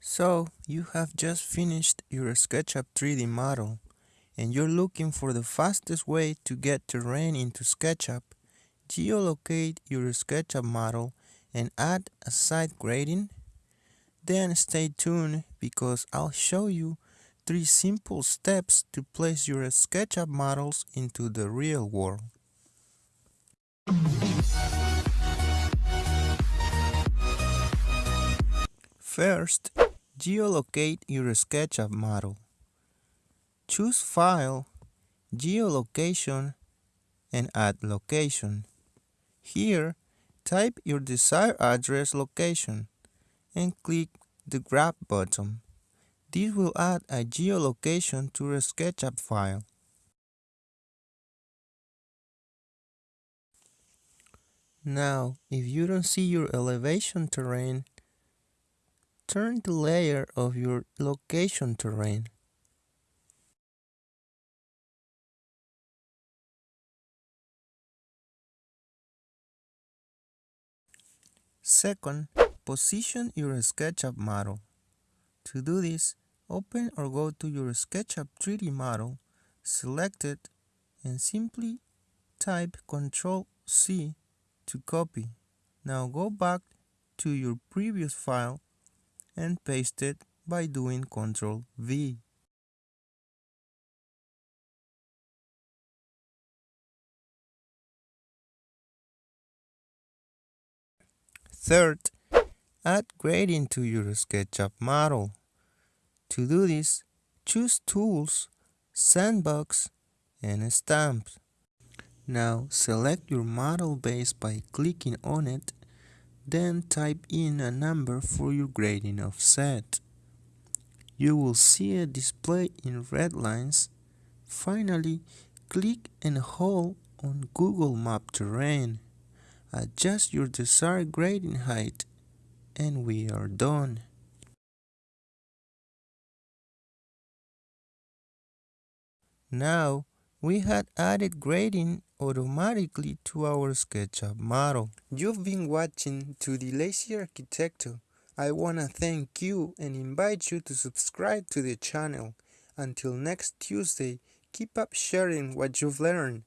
So, you have just finished your SketchUp 3D model and you're looking for the fastest way to get terrain into SketchUp, geolocate your SketchUp model and add a site grading? Then stay tuned because I'll show you three simple steps to place your SketchUp models into the real world. First, geolocate your SketchUp model. Choose File, Geolocation, and add location. Here, type your desired address location and click the Grab button. This will add a geolocation to your SketchUp file. Now, if you don't see your elevation terrain, turn the layer of your location terrain. Second, position your SketchUp model. To do this, open or go to your SketchUp 3D model, select it, and simply type Ctrl C to copy. Now go back to your previous file and paste it by doing Ctrl V. Third, add grading to your SketchUp model. To do this, choose Tools, Sandbox, and Stamps. Now select your model base by clicking on it, then type in a number for your grading offset. You will see a display in red lines. Finally, click and hold on Google Map Terrain. Adjust your desired grading height and we are done. Now we had added grading automatically to our SketchUp model. You've been watching to the Lazy Arquitecto. I wanna thank you and invite you to subscribe to the channel. Until next Tuesday, keep up sharing what you've learned.